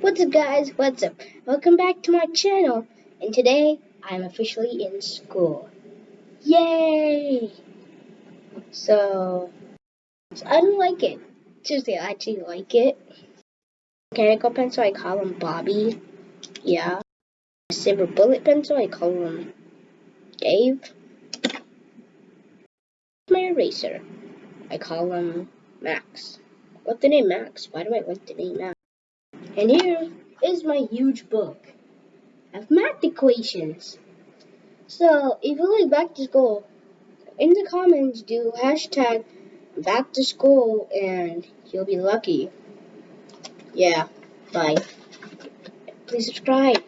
What's up guys, what's up? Welcome back to my channel and today I'm officially in school. Yay! So, so I don't like it. Seriously, I actually like it. Mechanical pencil, I call him Bobby. Yeah. Silver bullet pencil, I call him Dave. My eraser, I call him Max. What's the name Max? Why do I like the name Max? And here is my huge book of math equations. So if you like back to school, in the comments do hashtag back to school and you'll be lucky. Yeah, bye. Please subscribe.